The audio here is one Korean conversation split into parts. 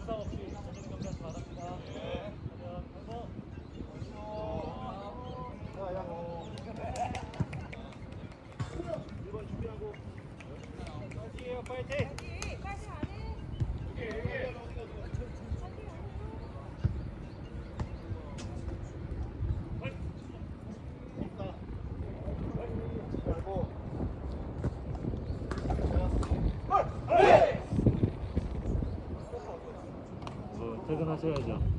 So 对的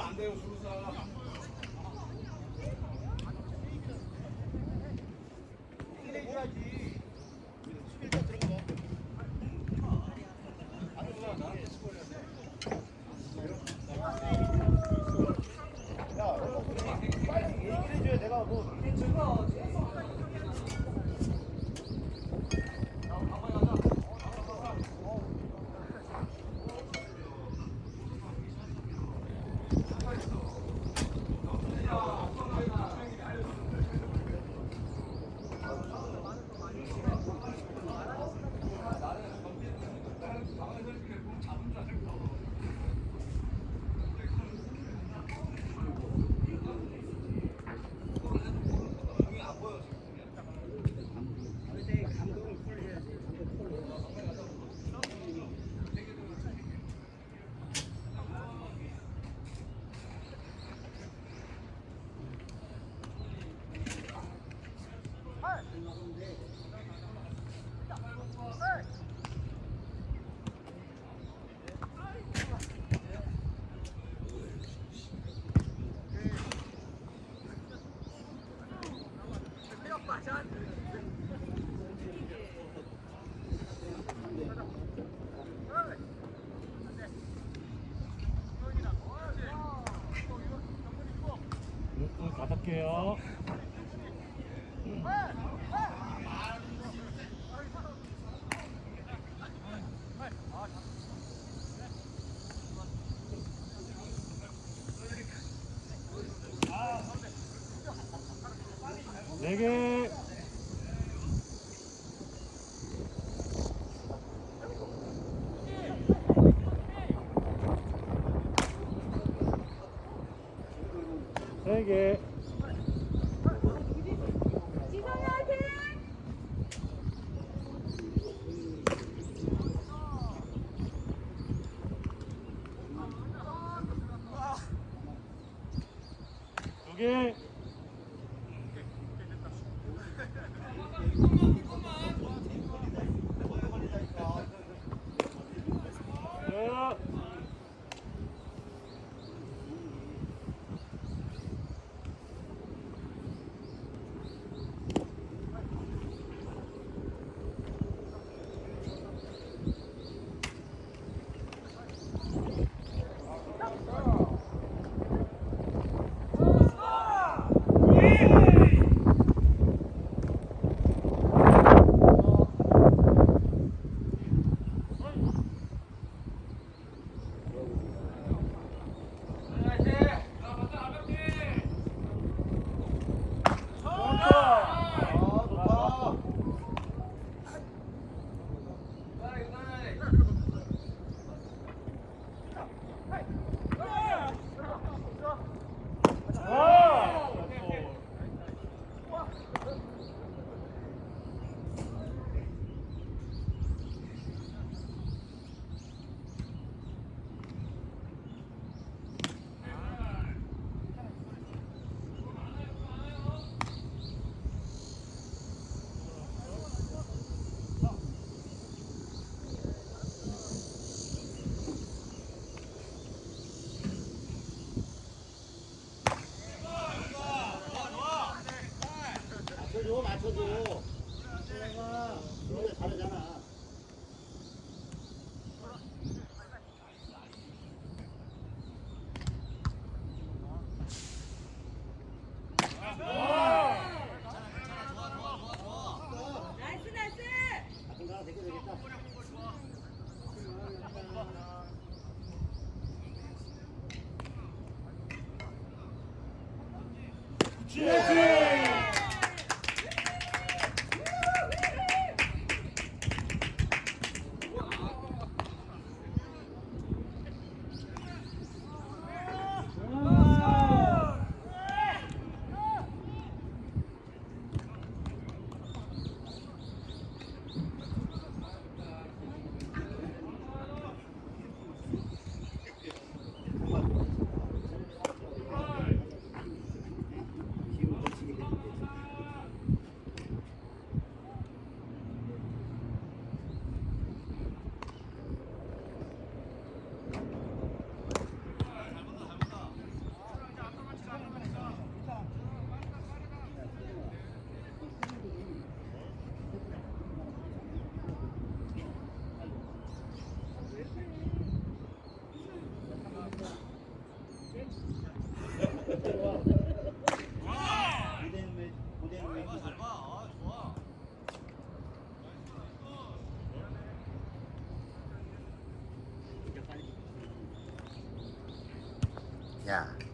안 돼요 주무사. 4개 세개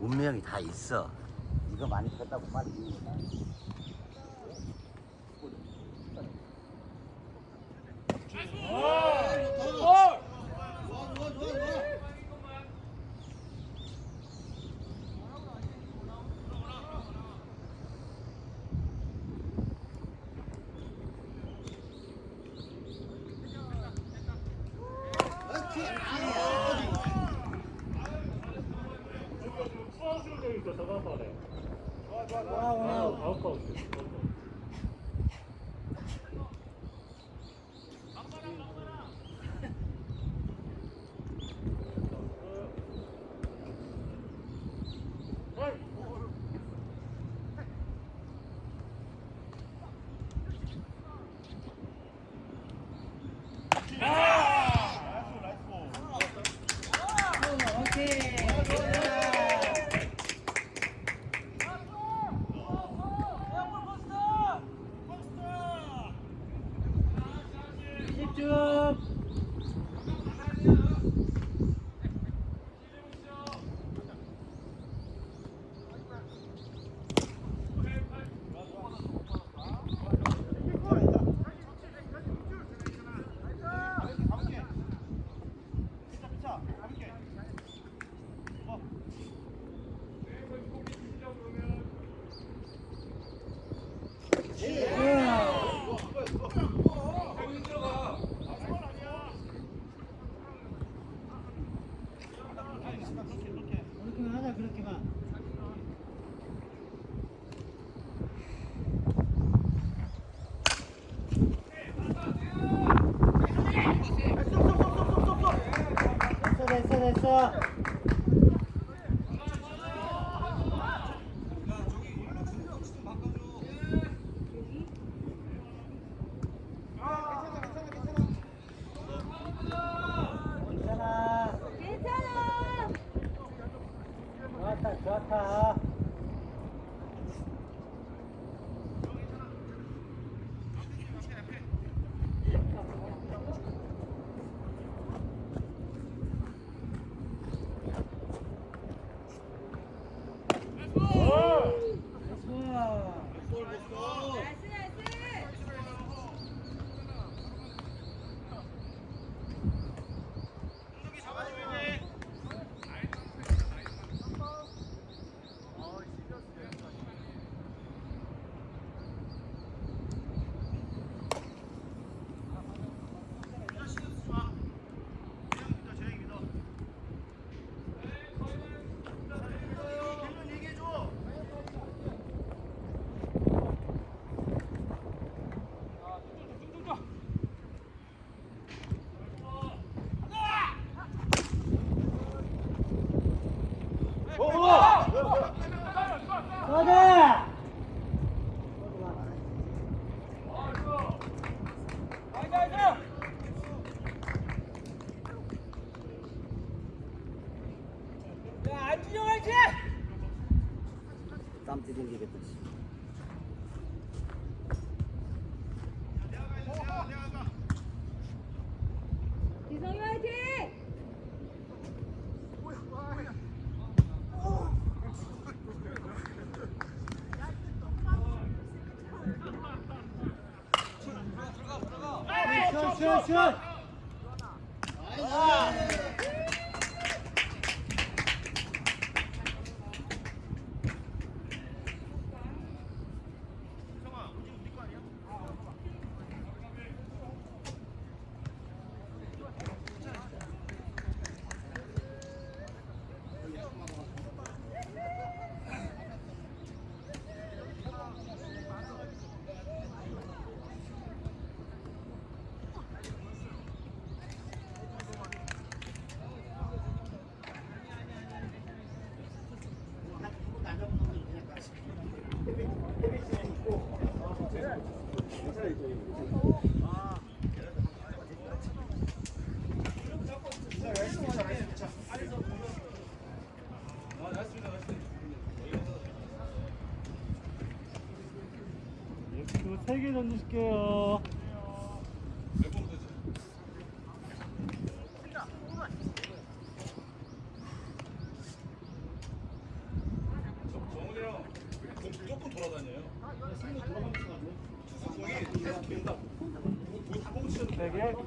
문명이 다 있어. 이거 많이 컸다고 빨리. 在，在说。一起 네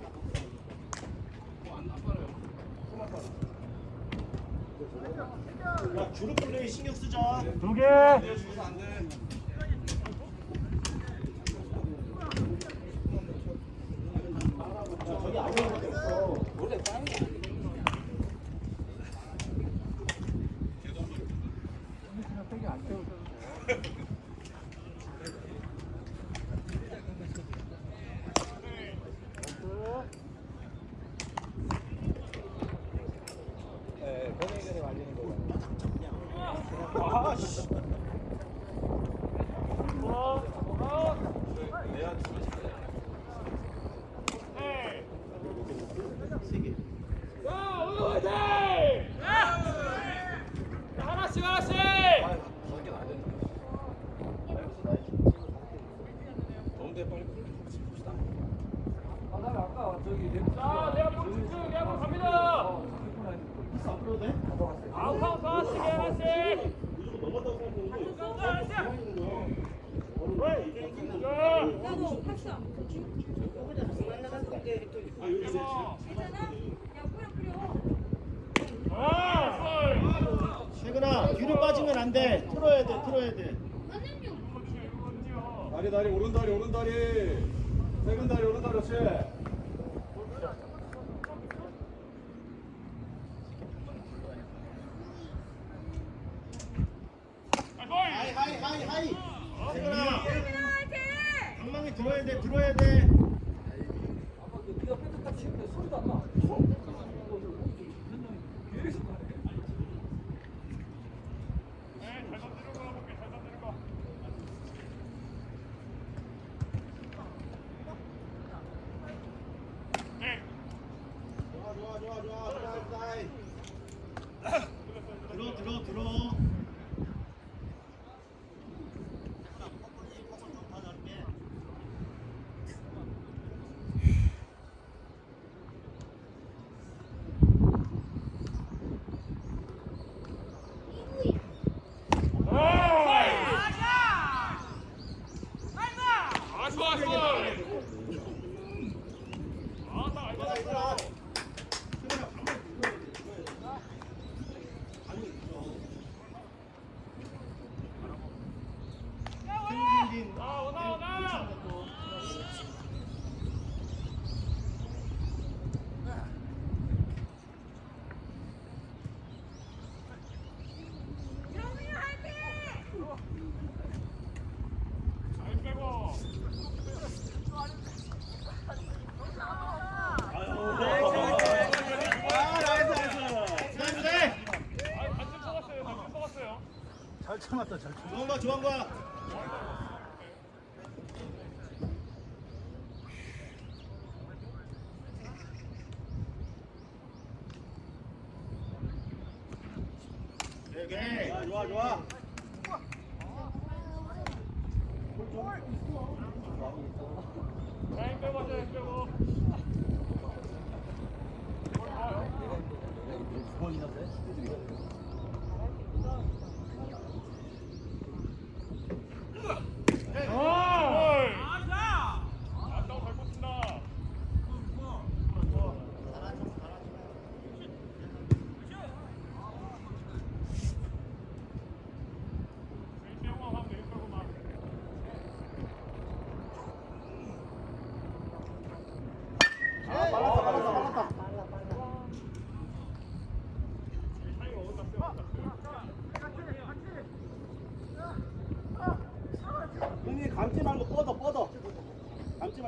잘 참았다 좋은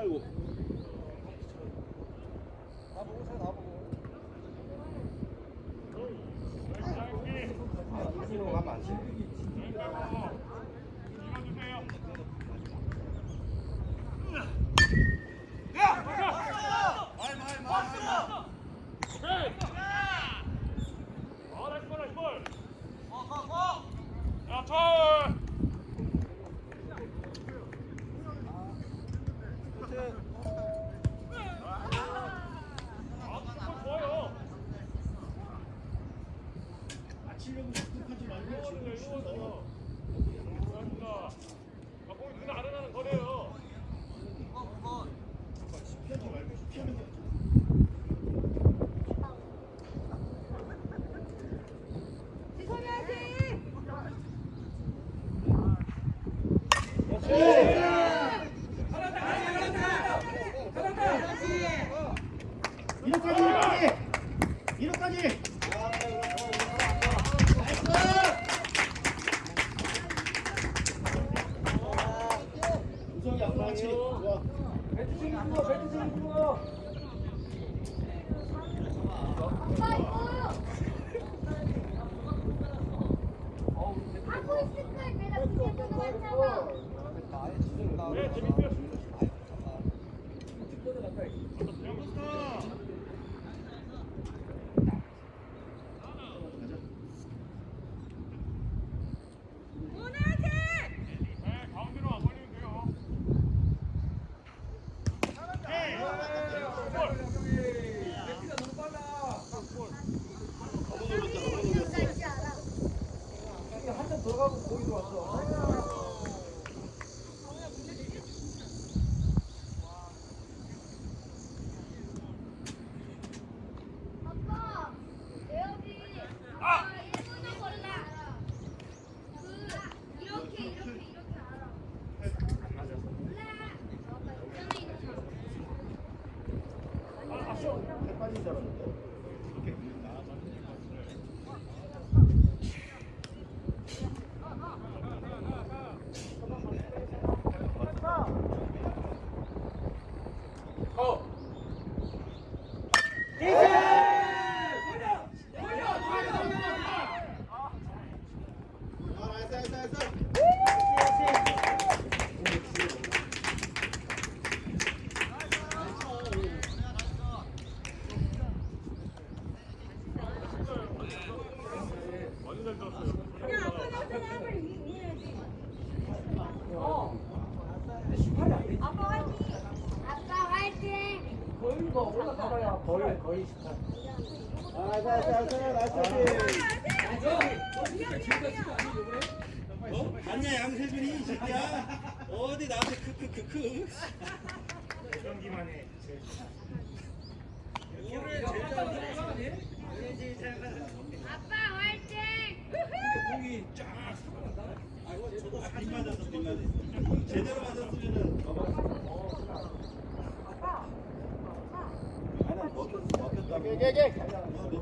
最後 경기만에 올해 제일 아빠 화이팅! 공이 쫙 저거 안 맞아서 못 맞았어 제대로 맞았으면은. 아빠 아빠. 예, 예, 예. 아, 먹혔다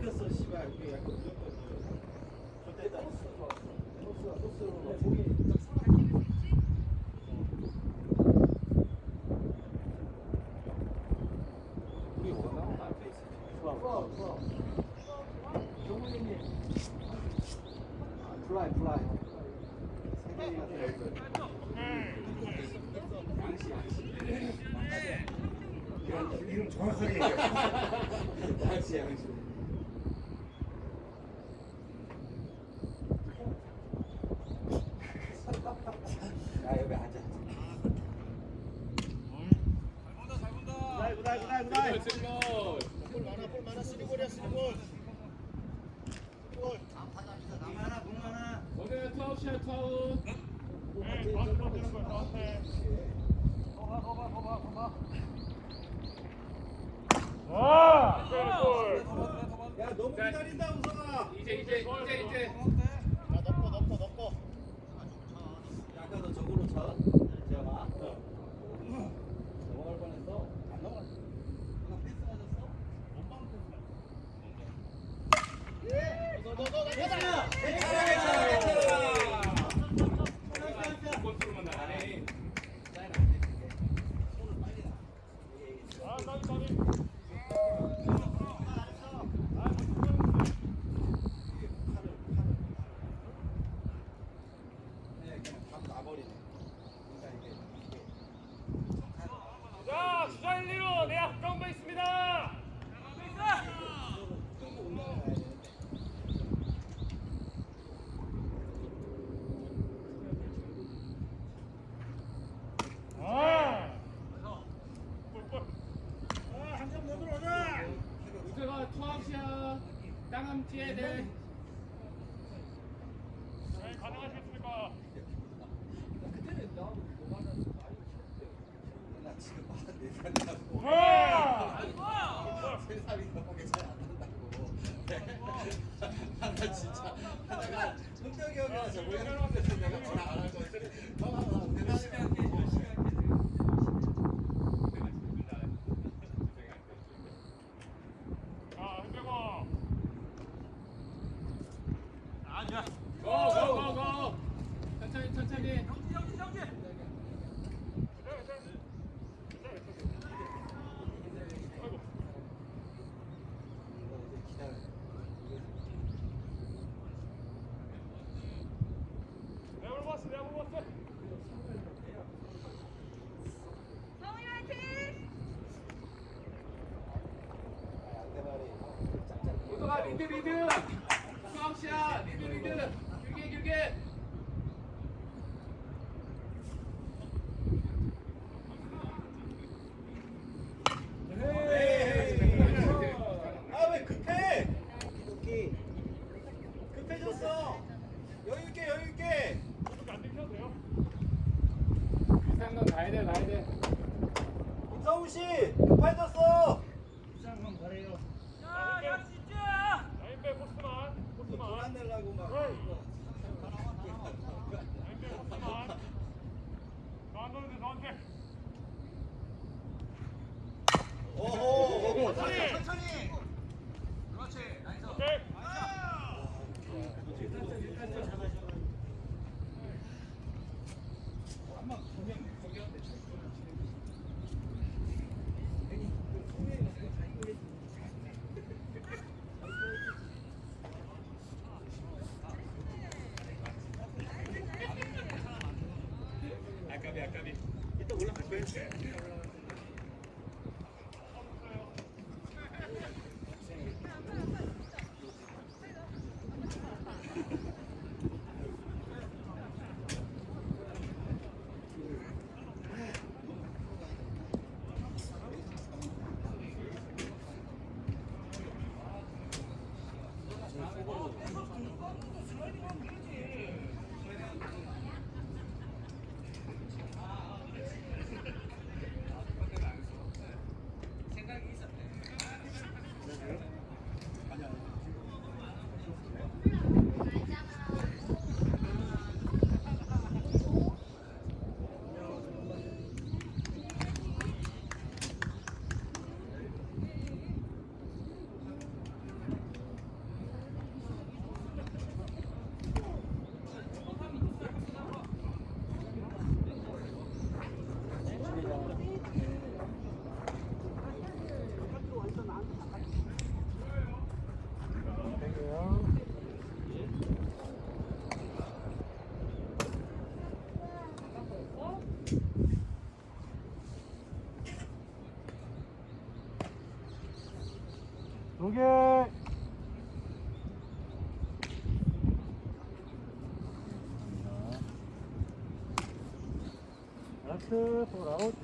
아웃 잘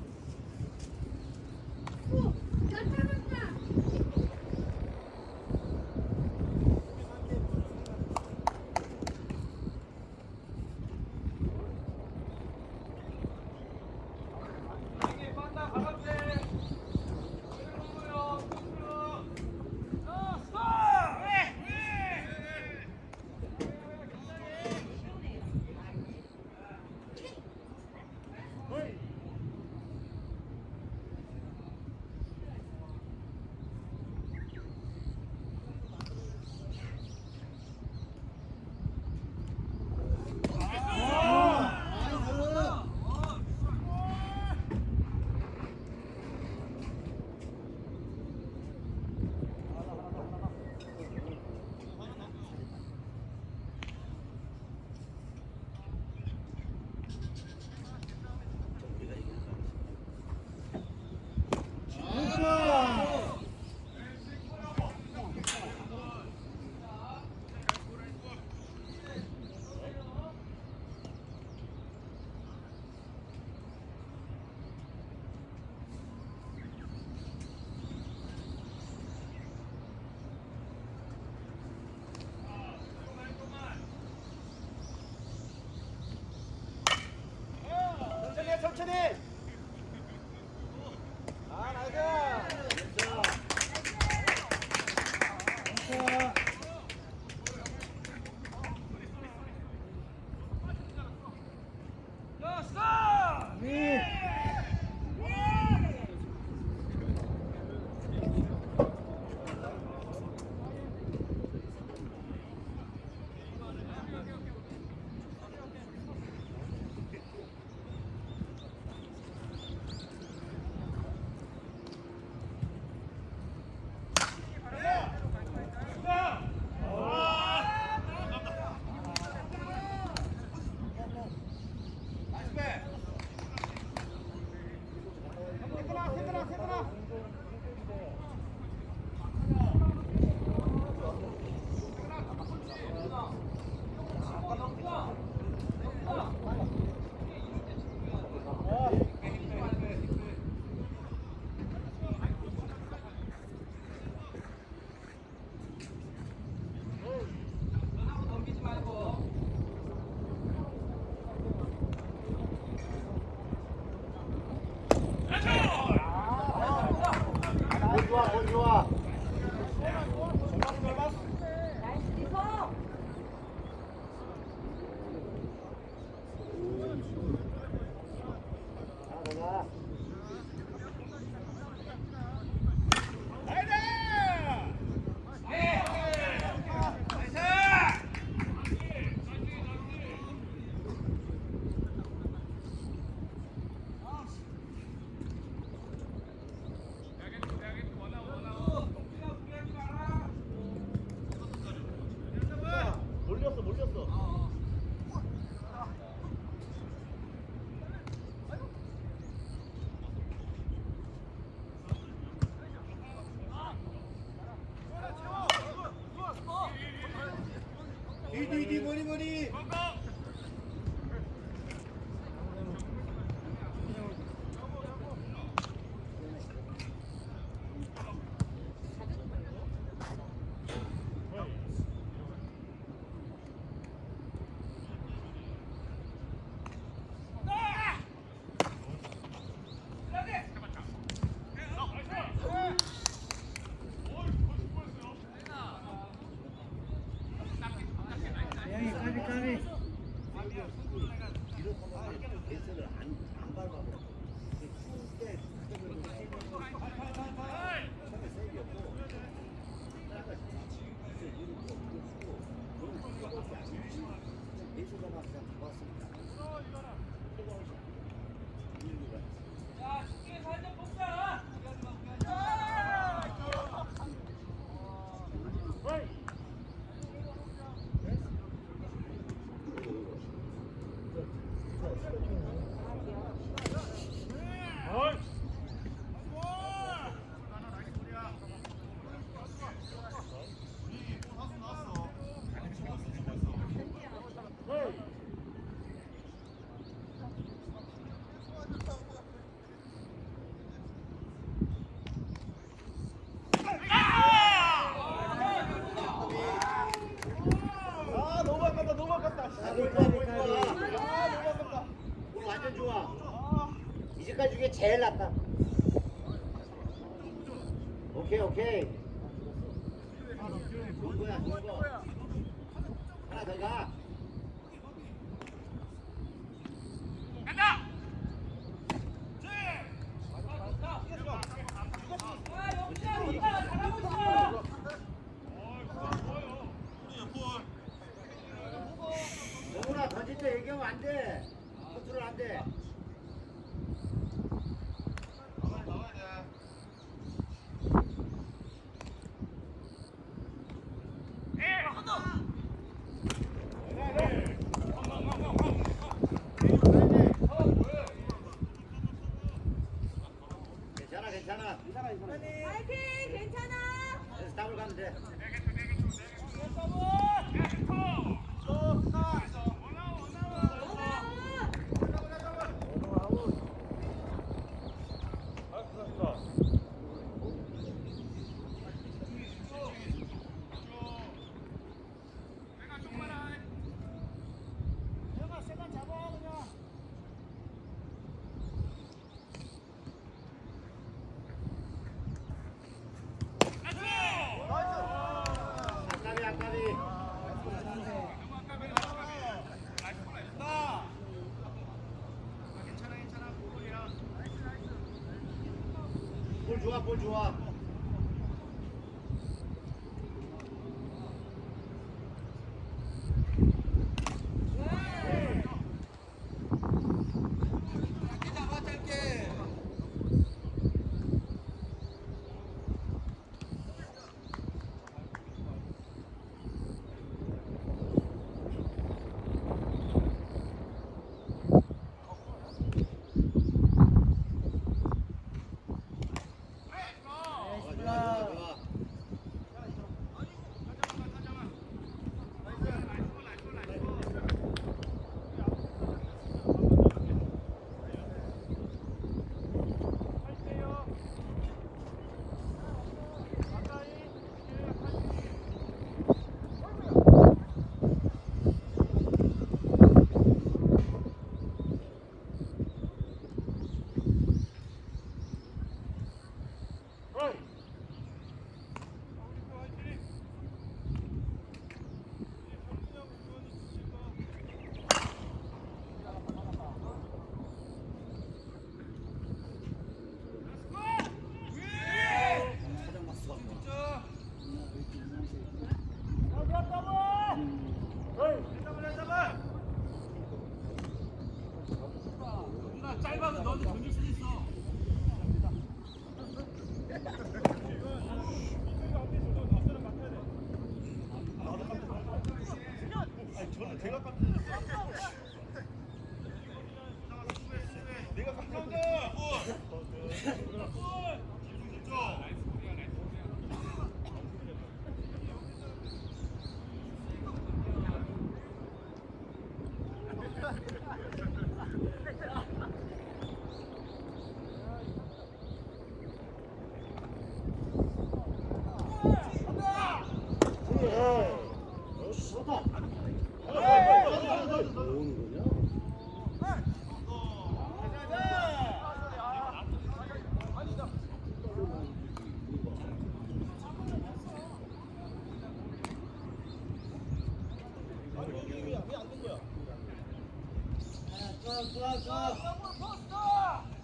이제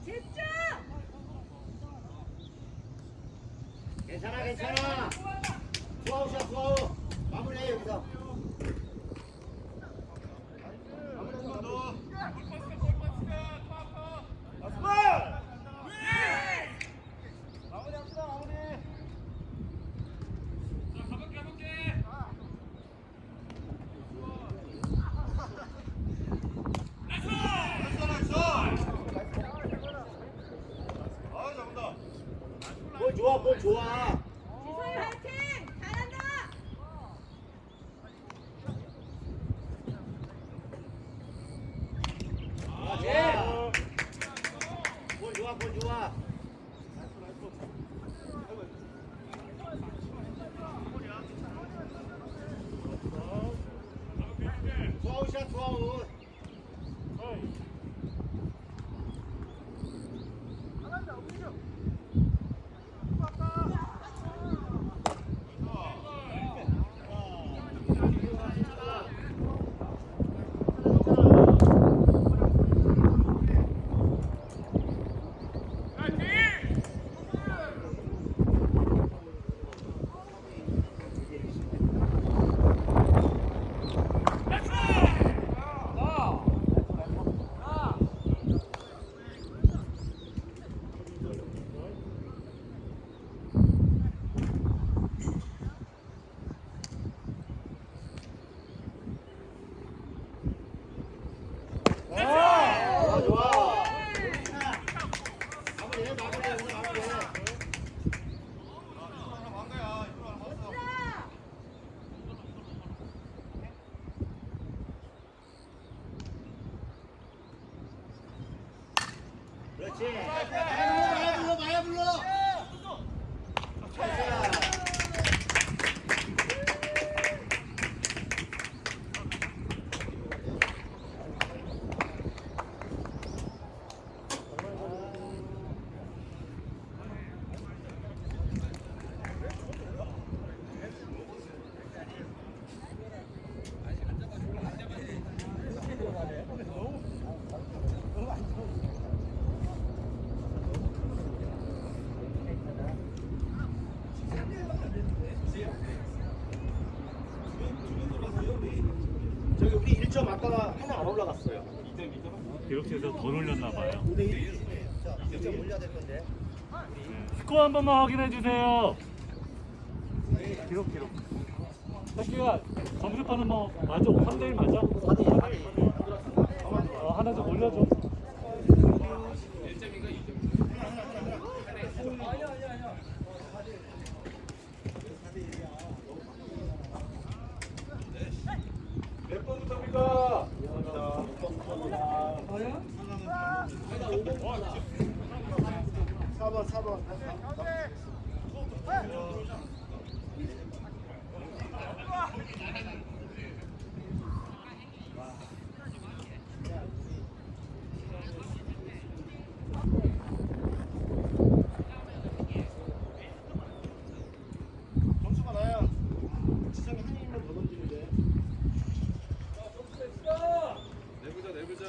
집중! 괜찮아 괜찮아 투아웃이야 투아웃 마무리해 여기서 기록실에서 더 올렸나 봐요. 2점 올려야 될 건데 스코어 한 번만 확인해 주세요. 기록 기록. 새끼가 점수판은 뭐 맞아? 3대1 맞아? 4대1. 어, 하나 좀 올려줘. 몇 번부터입니까? 4번 4번 점수가 나야 지성이 한 인만 더 던지는데 내보자 내보자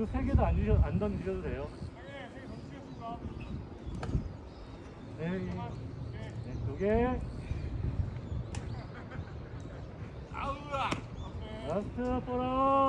그 세 개도 안, 주셔, 안 던지셔도 돼요. 네, 네, 두 개. 라스트 보라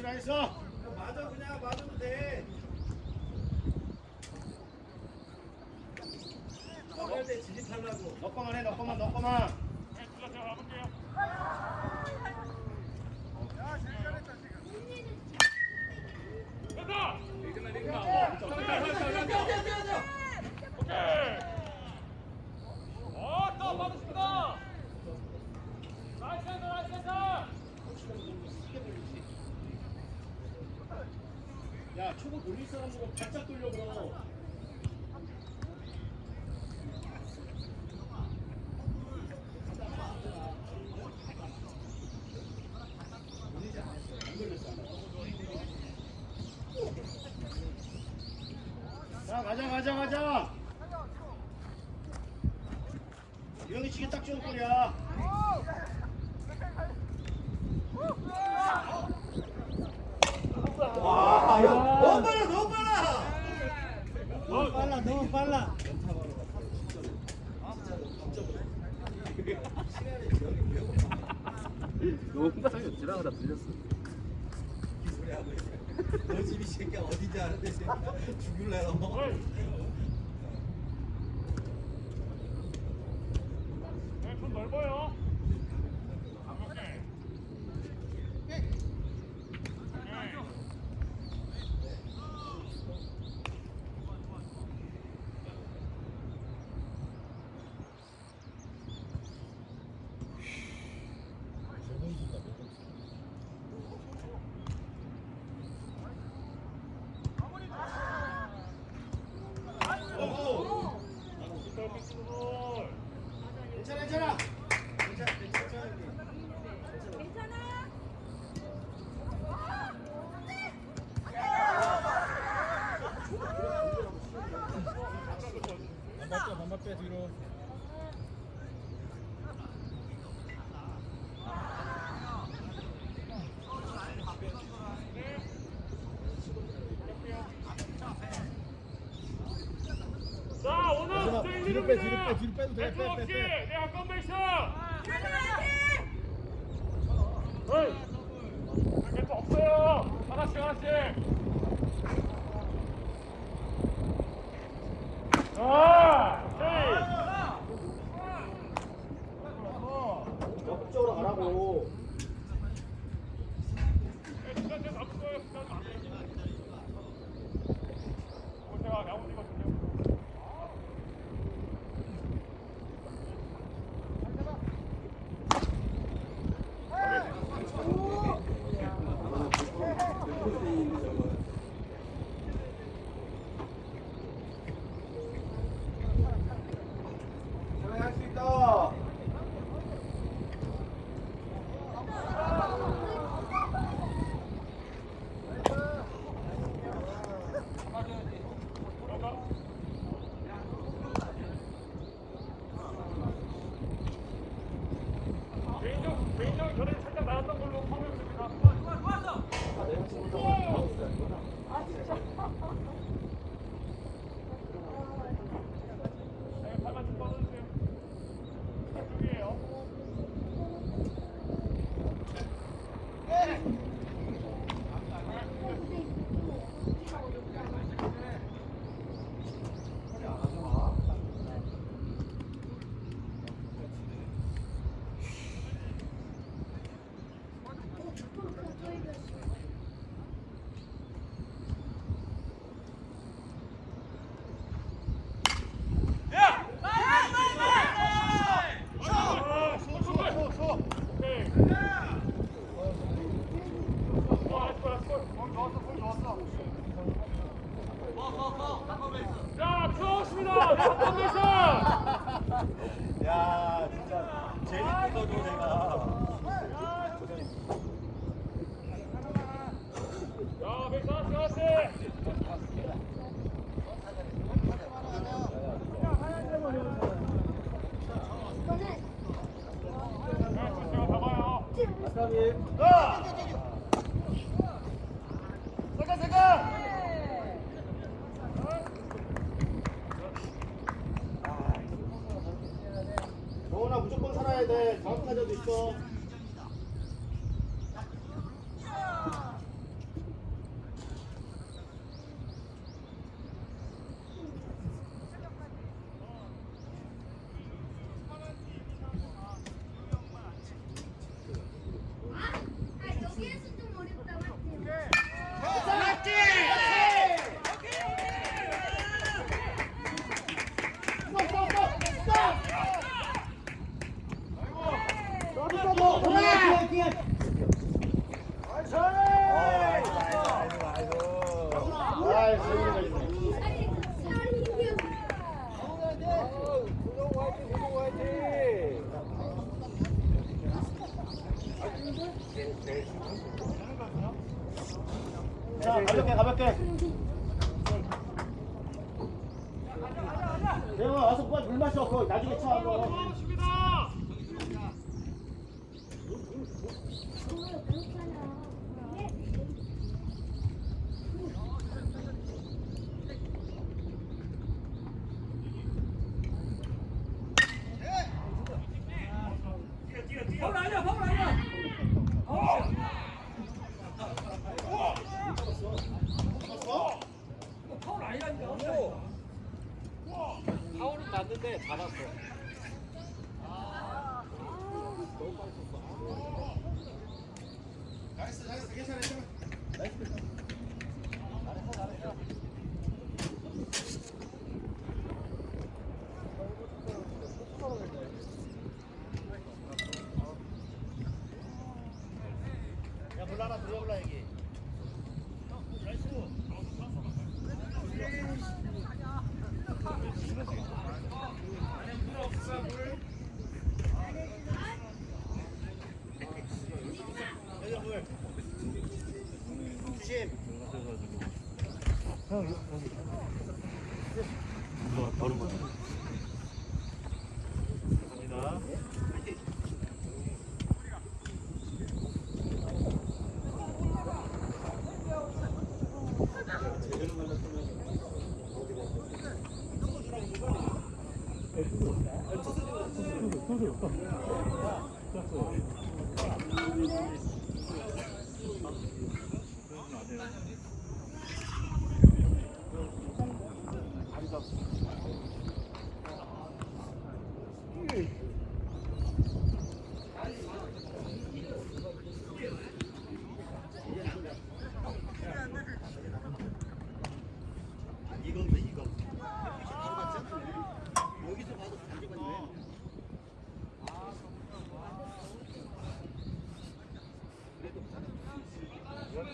Schweizer! 초보 돌릴 사람으로 바짝 돌려고 빼 뒤로 빼 뒤로 빼도 돼. 빼, 빼, 빼.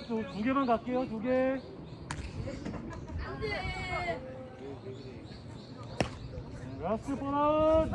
두, 두 개만 갈게요. 두 개. 라스트 번 아웃.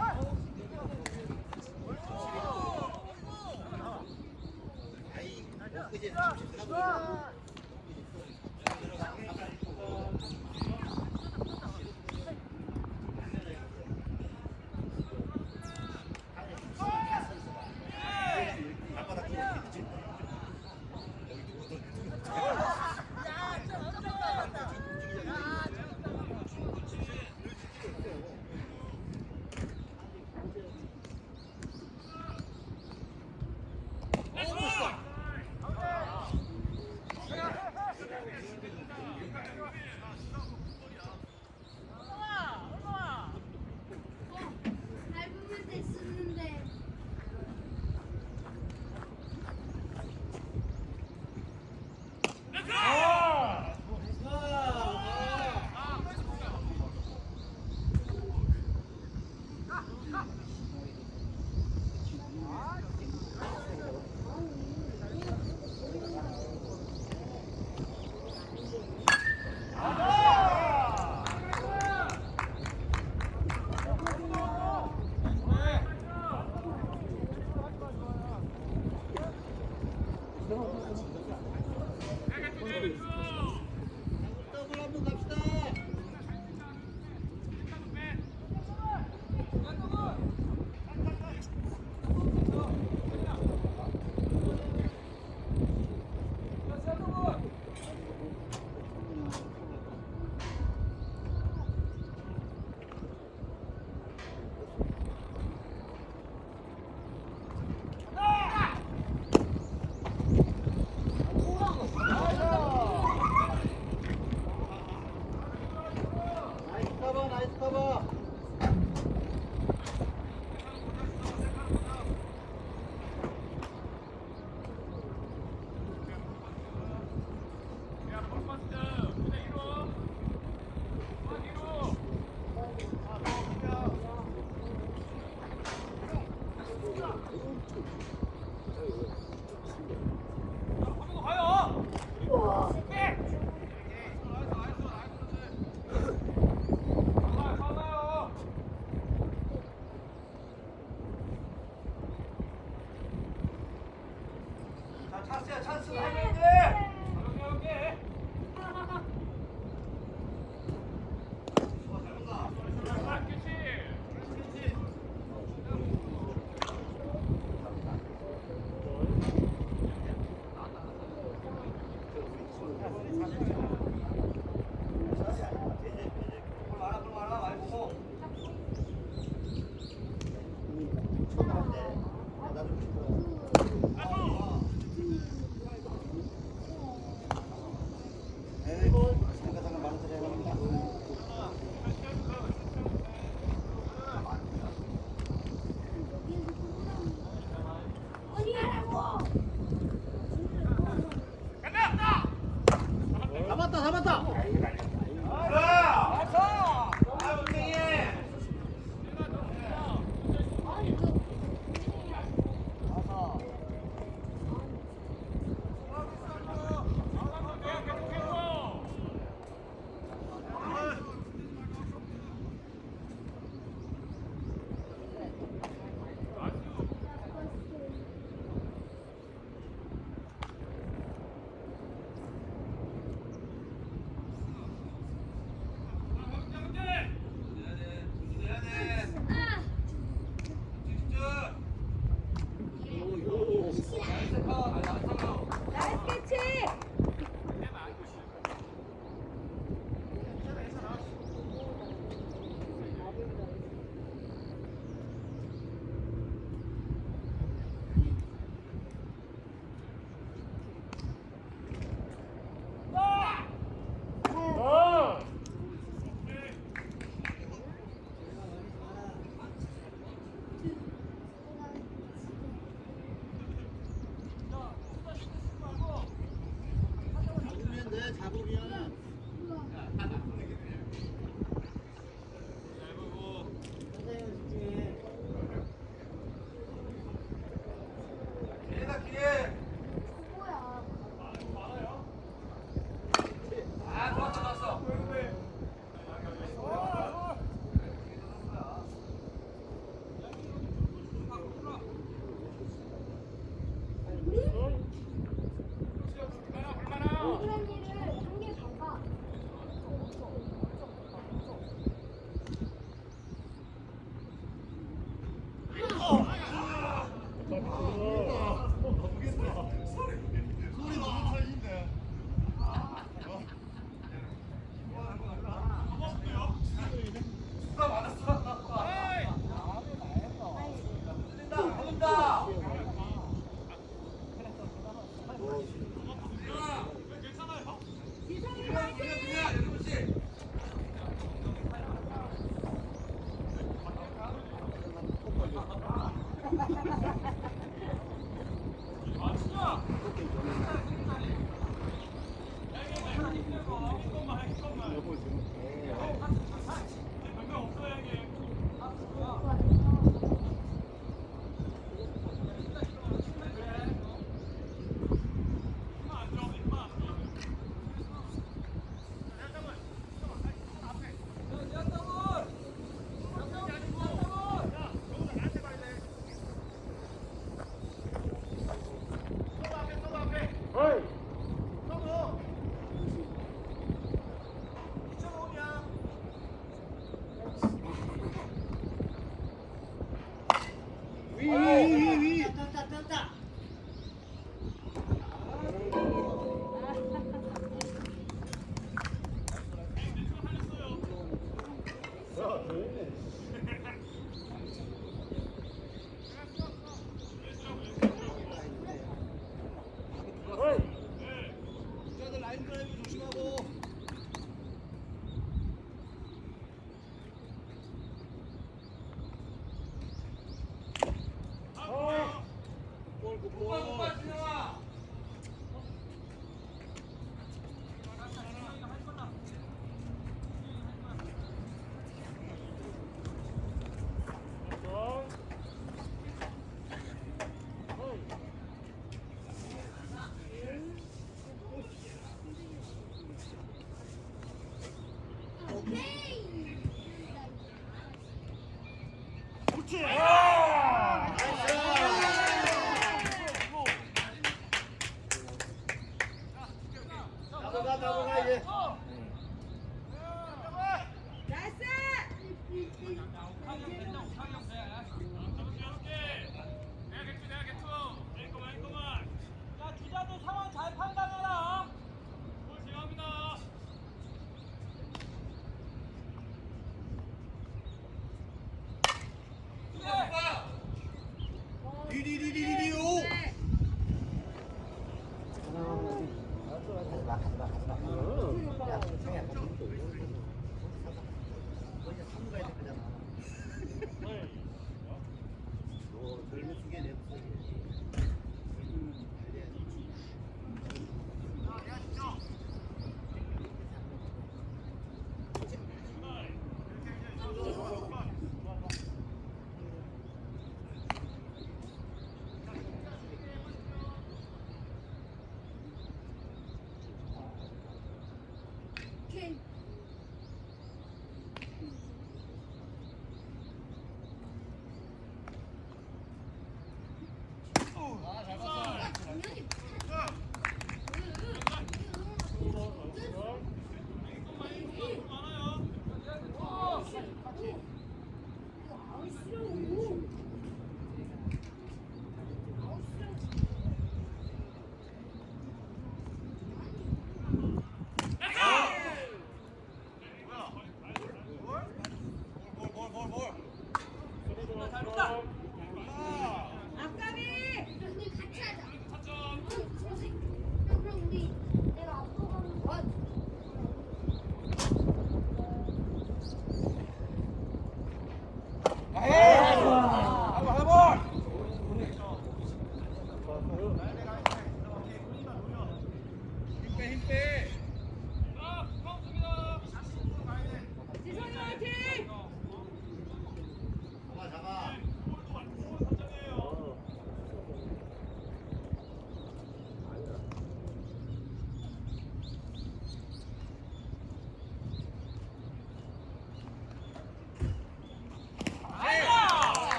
上。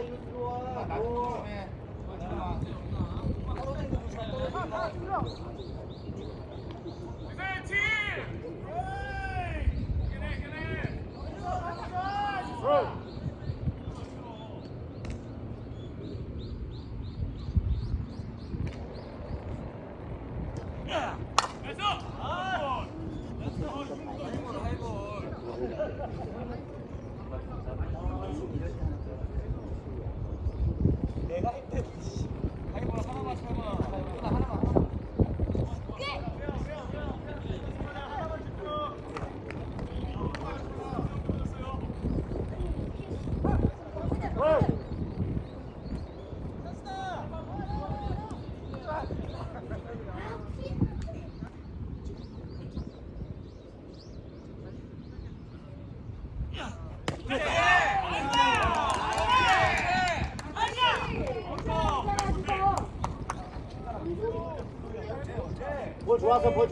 이리 들어와. 나 조심해. 떨어진 거 조심해. 떨어진 거.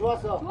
좋았어.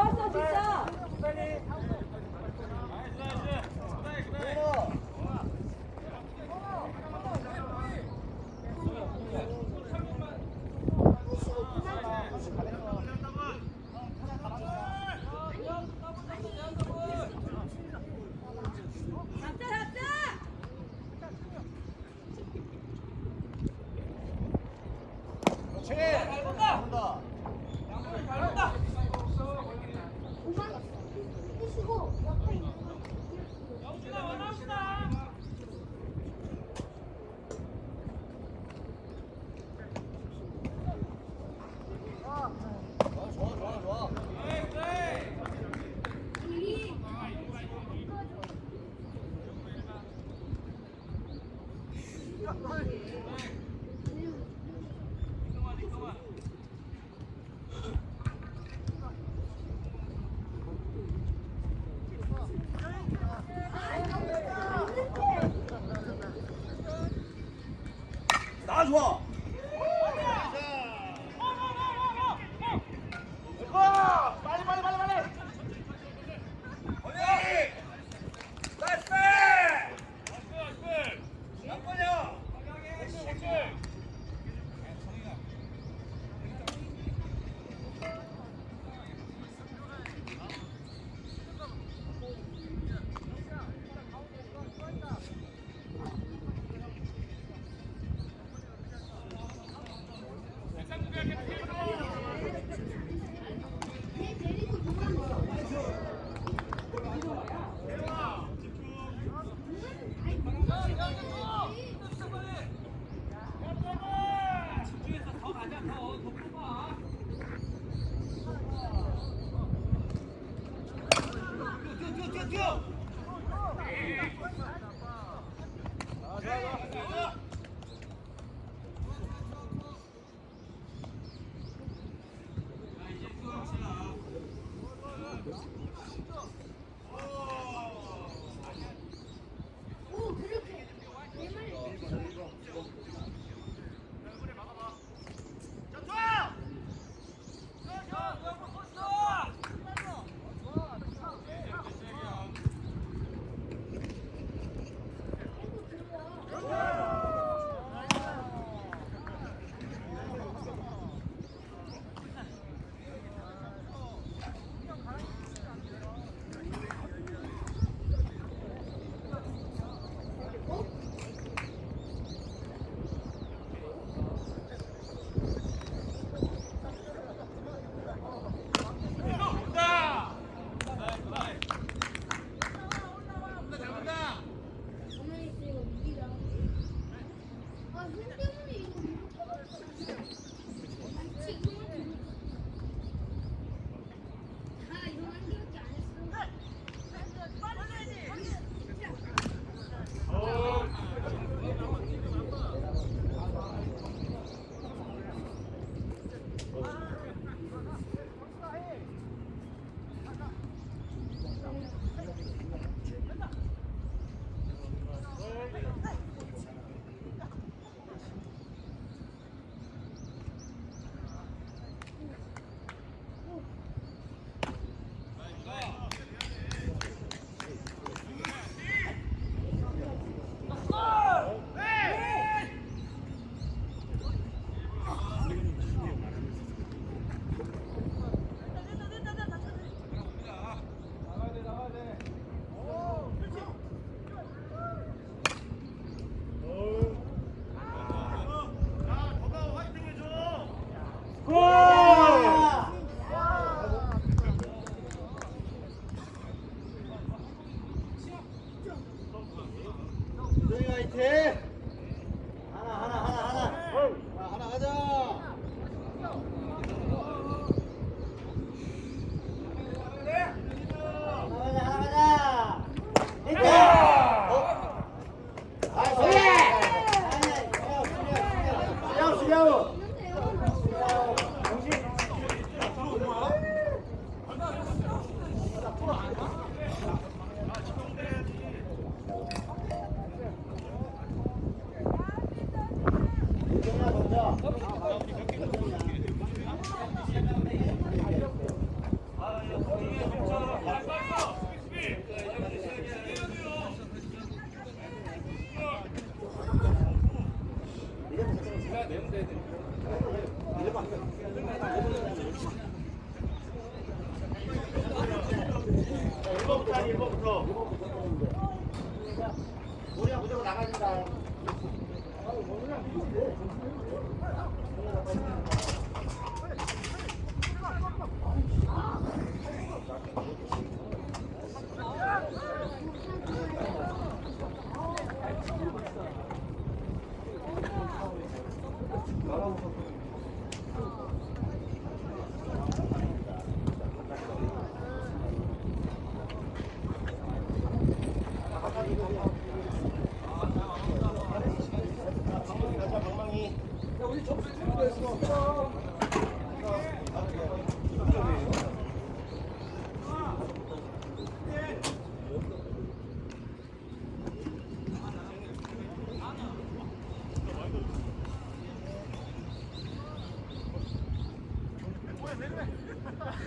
다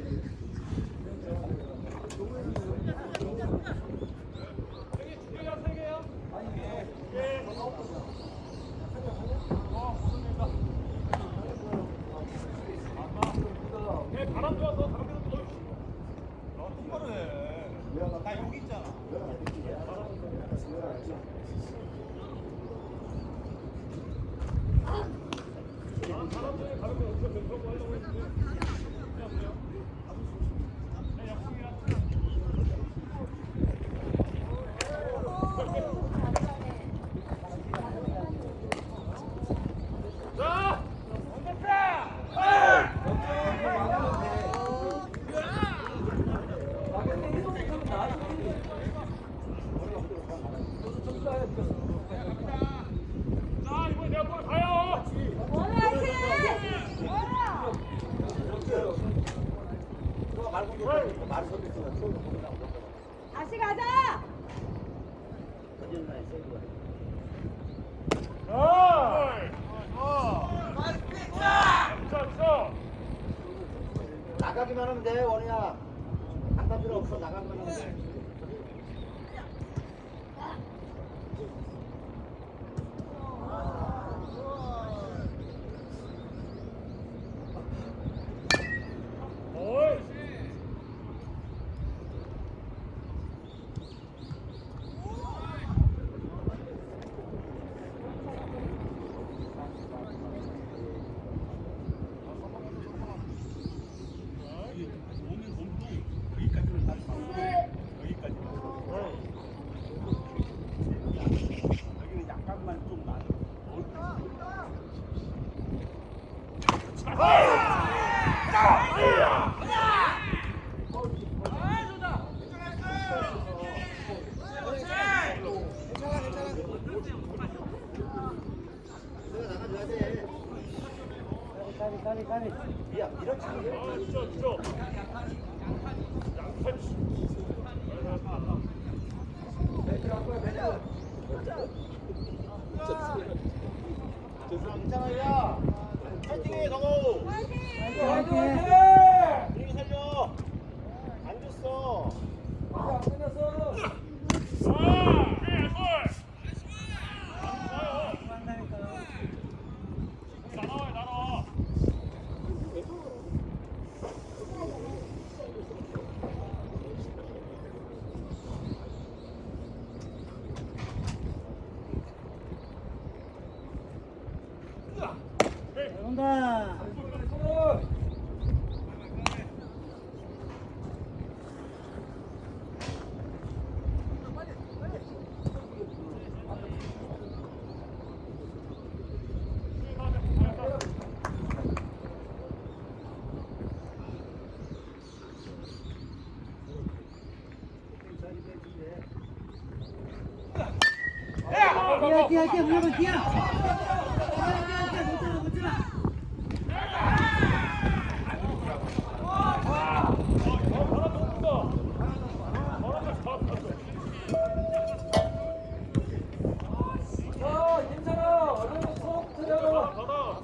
뛰어 뛰어 뛰어 무조건 뛰어 뛰어 뛰어 뛰어 못 잡아 못 잡아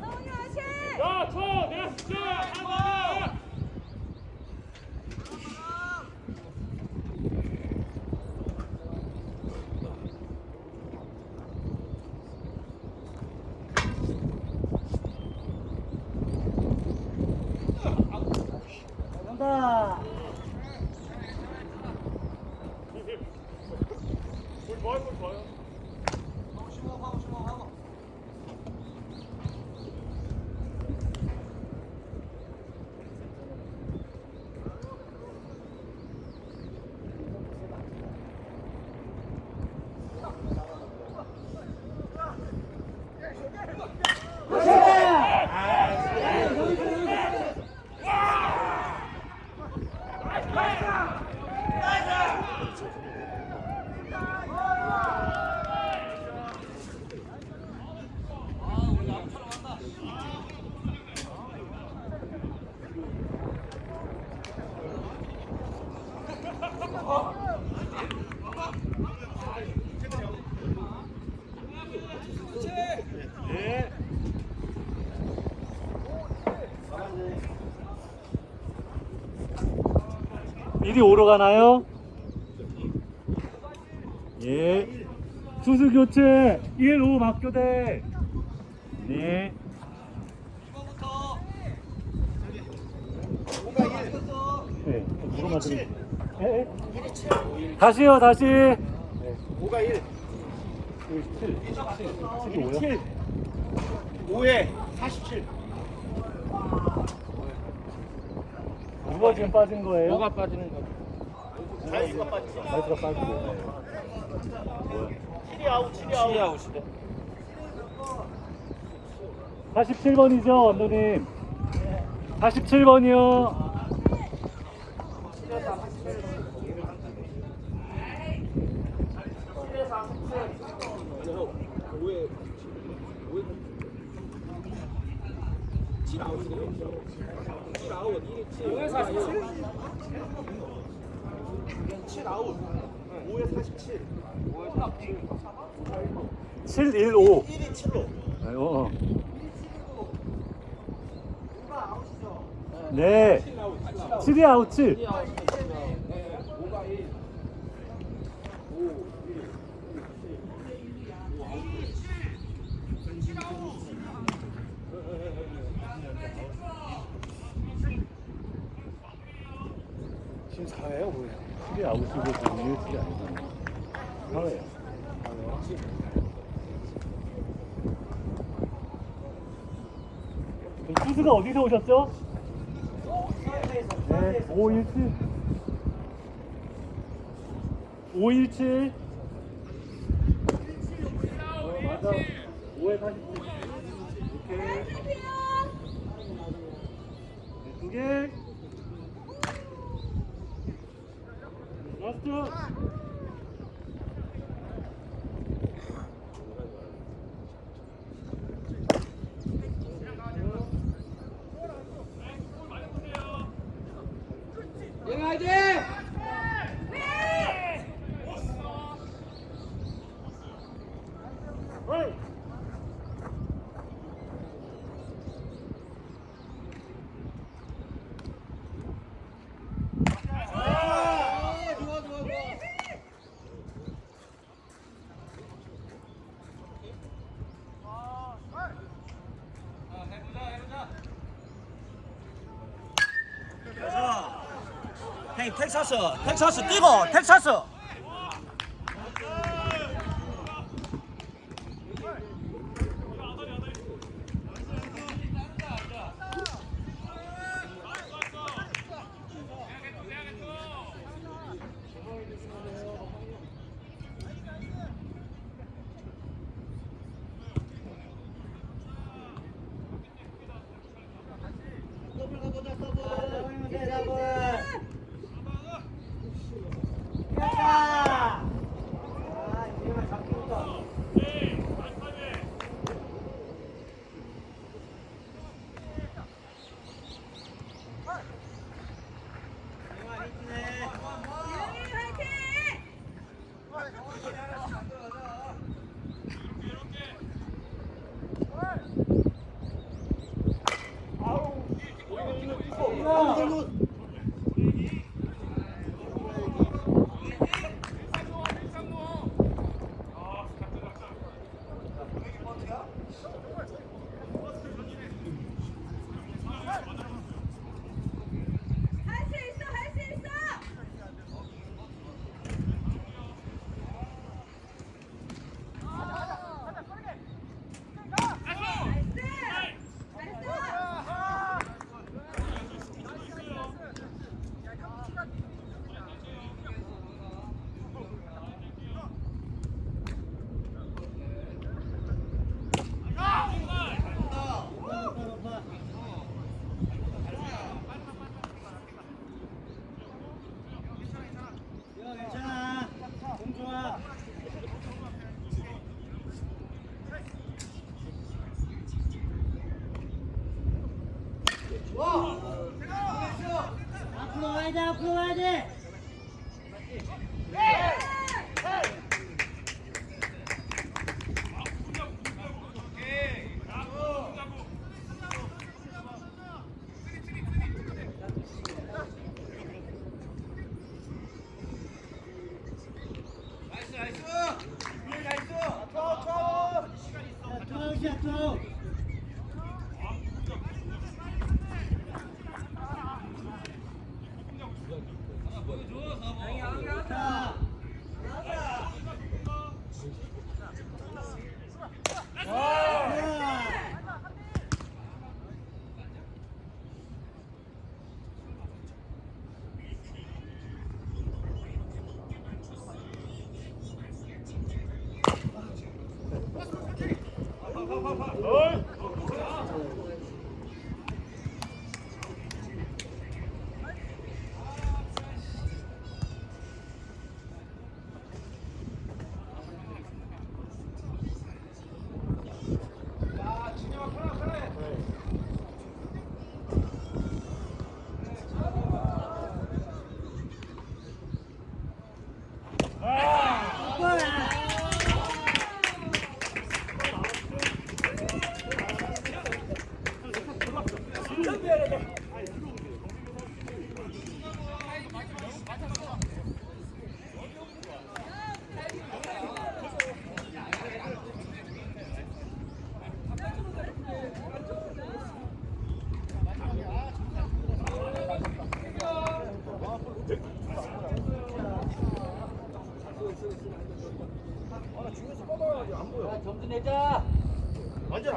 성훈이 화이팅! 야, 쳐! 내가 진짜! 하나! 온다 볼 좋아요, 볼 좋아요. 네. 이리 오러 가나요? 예. 수수 교체 1, 5 막교대. 네. 네. 물어봐드리. 예, 예. 다시요, 다시. 5가 1 7, 7, 7, 7, 7. 5에 47 누가 지금 빠진 거예요? 뭐가 빠지는 거? 자유수가 빠졌어 발수가 빠지고. 뭐야? 7이 아웃 7이 아웃 시야 오시대. 47번이죠, 원도님. 47번이요. 칠 1, 5. 1이 7로 어. 네. 7이 아웃 7. 지금 4회요 5회 7 USD 아웃이고 지금 USD 아니잖아. 사회야. 수수가 어디서 오셨죠? 네, 517. 517. 어, 맞아. 5에 오케이. 네, 두 개. Bastı. 텍사스 텍사스 뛰고 텍사스.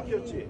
바뀌었지?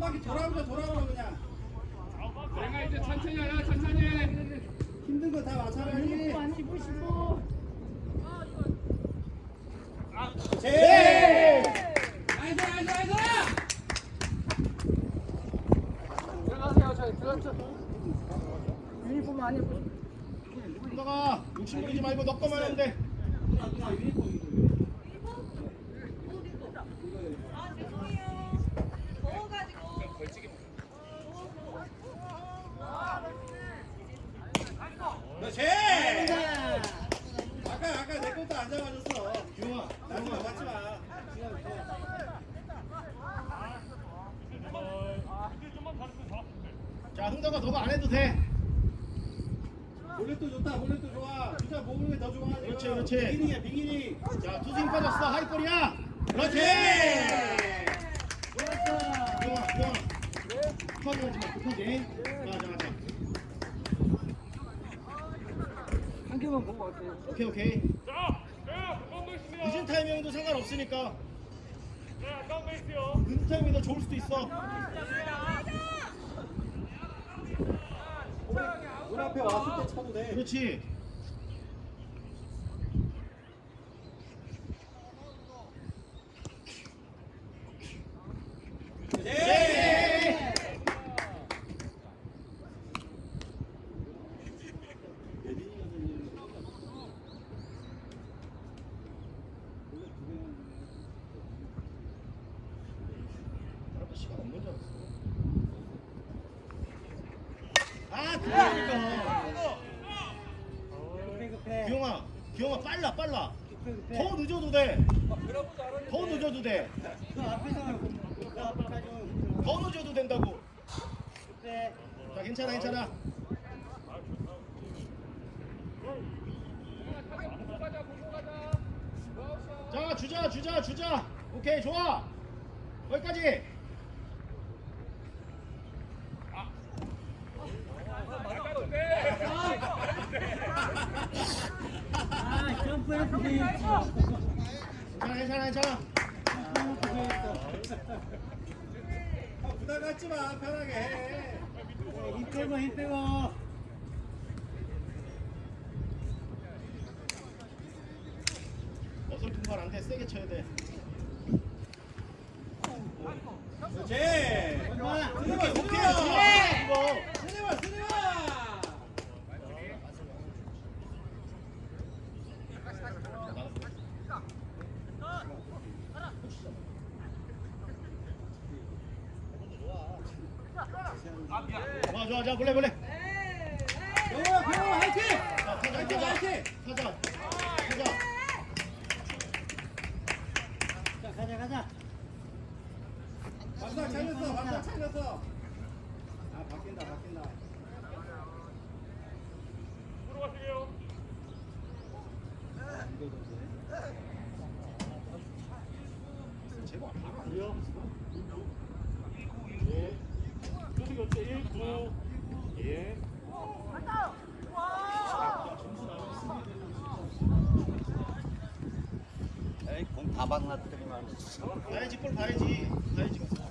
한 바퀴 돌아오자 돌아오자 그냥 내가 이제 천천히 하라 천천히 힘든 거 다 마찬가지 제! nice nice nice 너가 욕심 부리지 말고 너 거만 하면 돼 그렇지! 아까 아까 내 것도 안 잡아줬어 규영아 나한테 맞지 마 자, 흥덕아 너가 안 해도 돼. 볼넷도 좋다, 볼넷도 좋아. 진짜 몸을 더 좋아. 그렇지, 그렇지. 비기닝이야, 비기닝. 자, 투스윙 빠졌어, 하이볼이야. 그렇지. 좋았어. 좋아, 좋아. 급하게 하지 마, 급하게. 맞아, 맞 아. 한 개만 본거 같아. 오케이, 오케이. 늦은 타이밍도 상관없으니까. 늦은 타이밍이 더 좋을 수도 있어. 문 앞에 왔을 때 쳐도 돼. 그렇지. 네. 시간 없는 줄 알았어. 아, 그러니까. 급해 급해. 기영아, 기영아 빨라 빨라. 급해 급해. 더 늦어도 돼. 더 늦어도 돼. 그 앞에서 그 앞에까지 좀 더 늦어도 된다고. 급해. 자, 괜찮아 괜찮아. 자, 주자 주자 주자. 오케이 좋아. 거기까지. 아 점프해서 돼야지. 괜찮아 괜찮아 괜찮아. 점프해서. 아, 부담 갖지 마 편하게 해. 힘 빼고 힘 빼고. 어설픈 건 안 돼. 세게 쳐야 돼. 그렇지. 좋아. 오케이 오케이 오케이. 이거. 스네마 스네마. 좋아 가방 놔드리면. 봐야지, 볼 봐야지. 봐야지.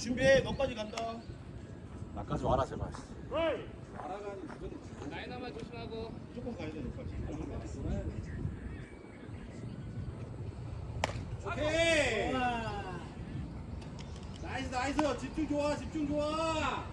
준비해. 너까지 간다. 나까지 와라 제발. 알아가니 무조건 라이너만 조심하고 무조건 가야 돼 너까지. 오케이. 아, nice nice 집중 좋아 집중 좋아.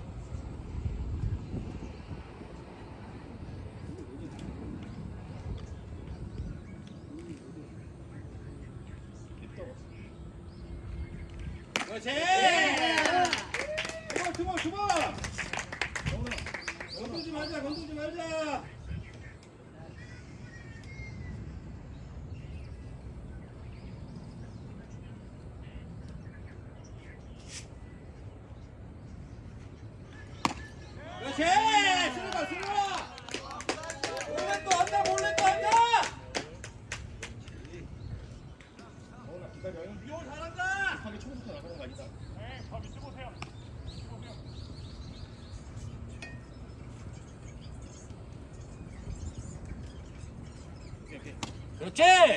Jay!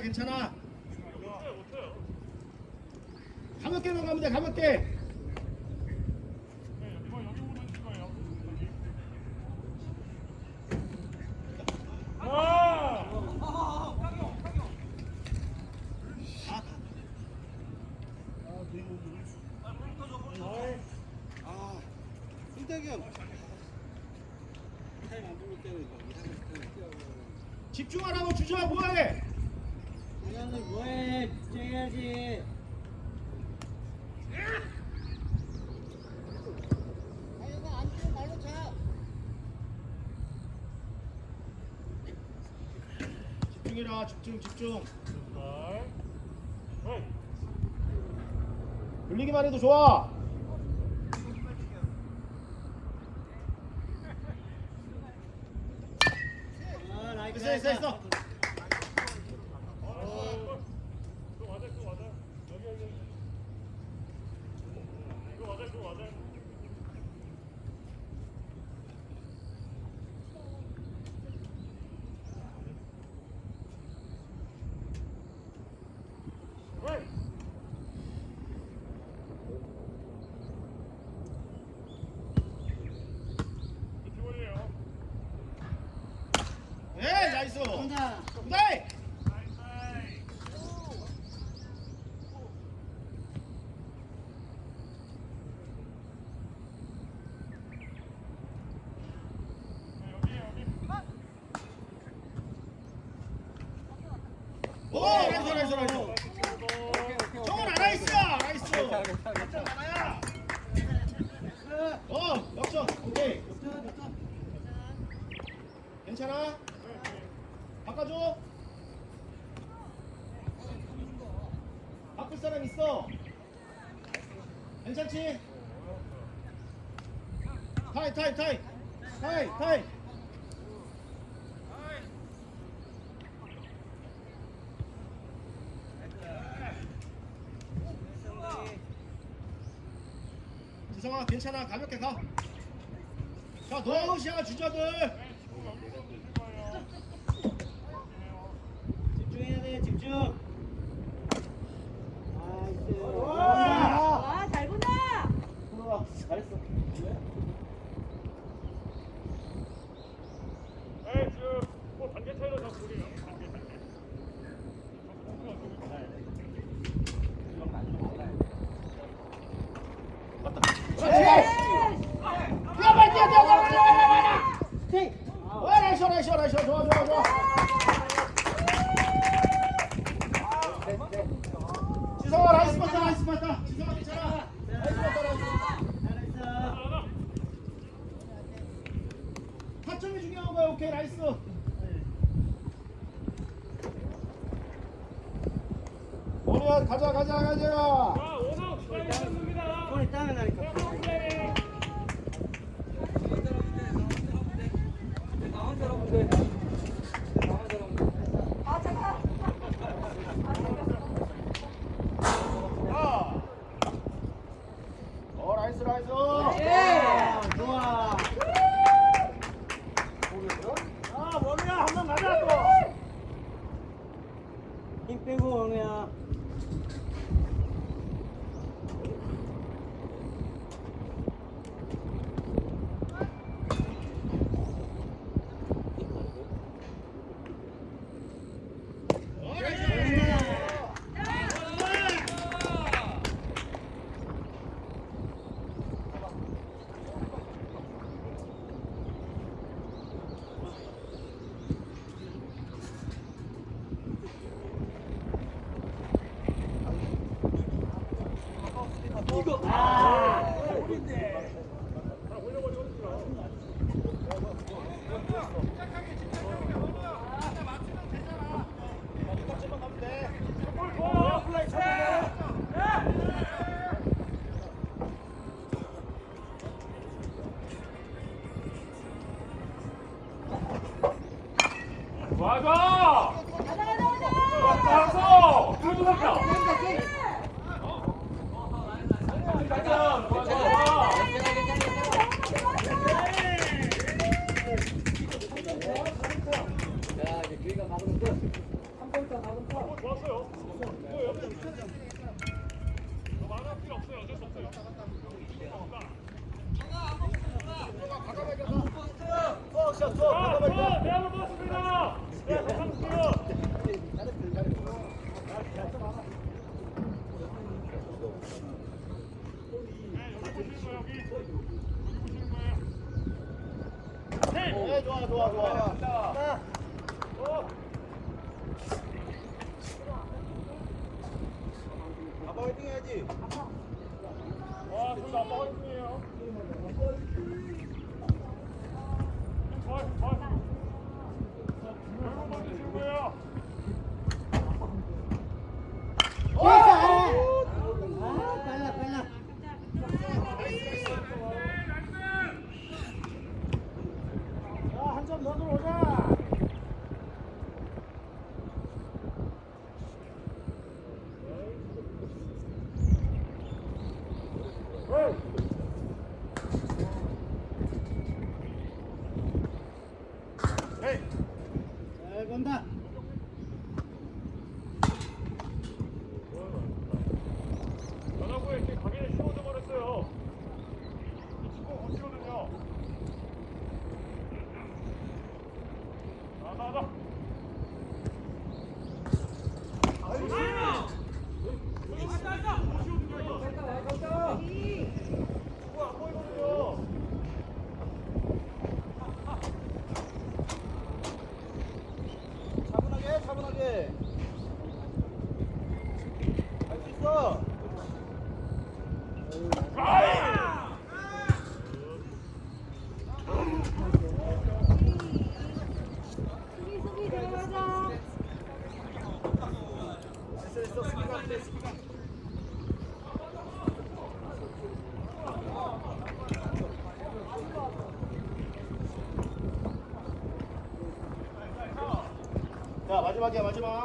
괜찮아. 집중 집중. 돌리기만 해도 좋아. 타이 타이 타이 타임. 지성아 괜찮아. 가볍게 가자 노아웃이야 주자들. 이거 아. 마지막이야 마지막.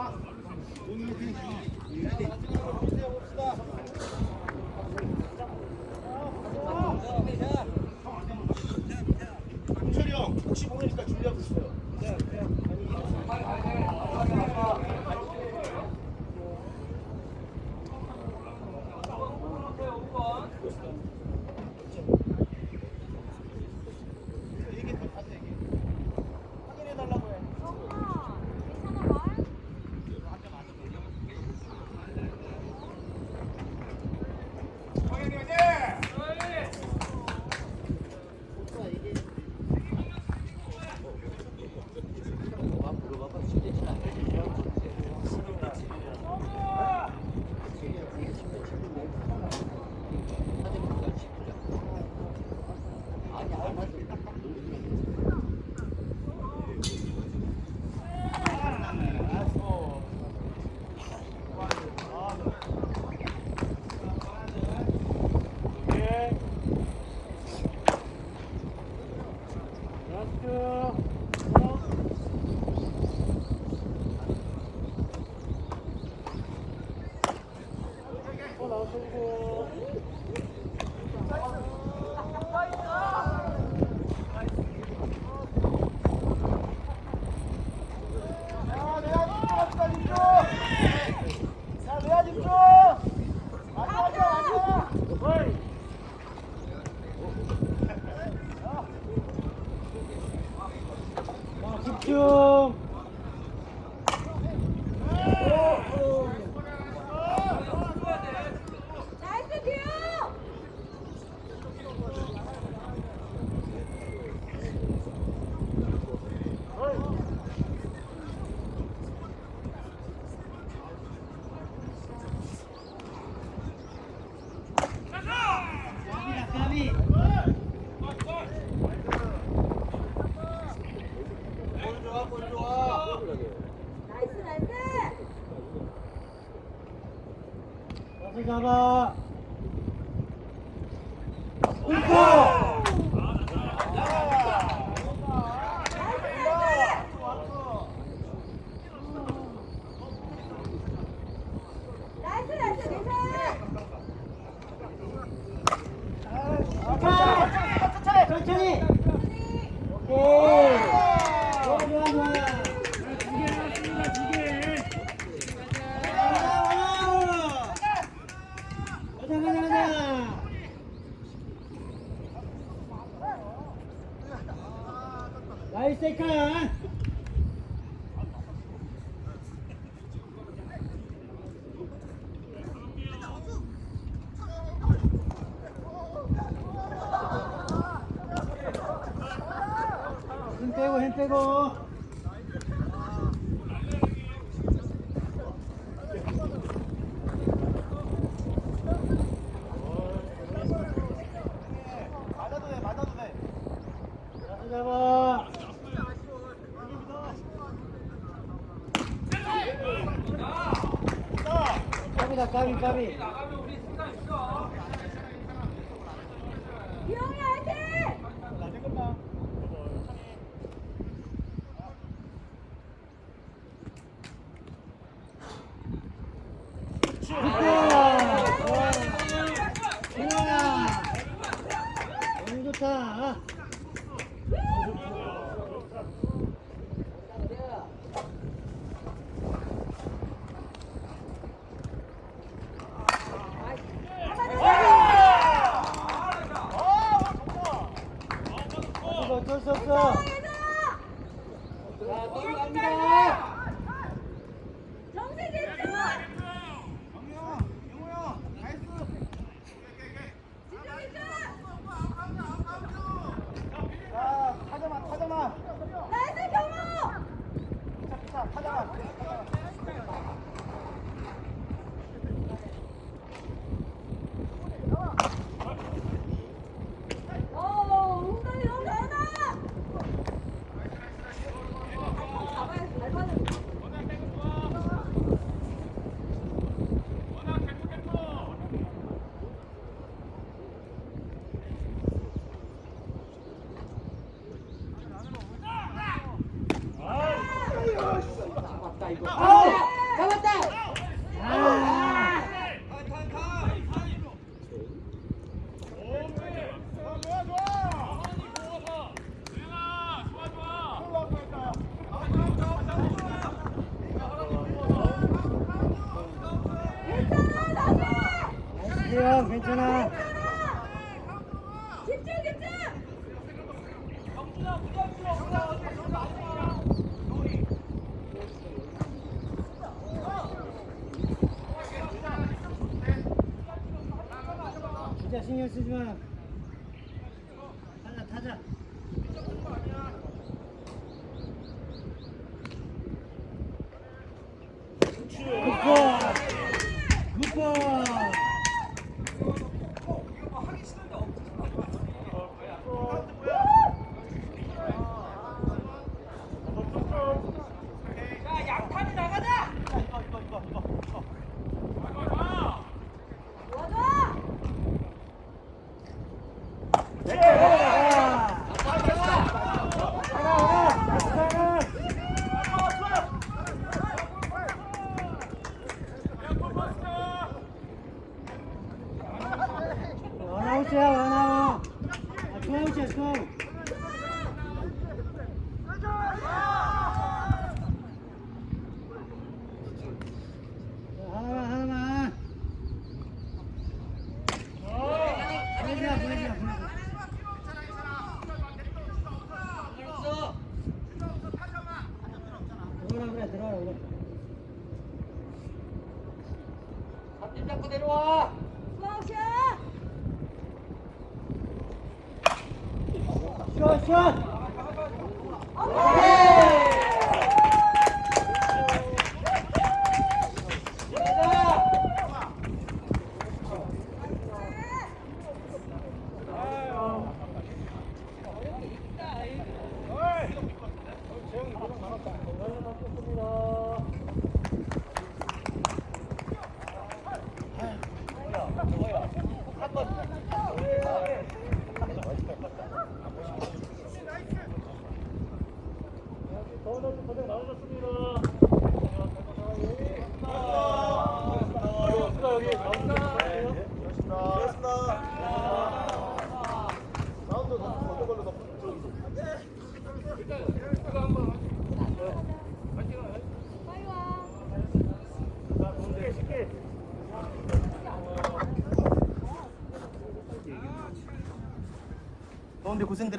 Corre, corre.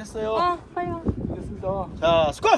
했어요. 아, 빨리 와. 알겠습니다. 자, 스콜!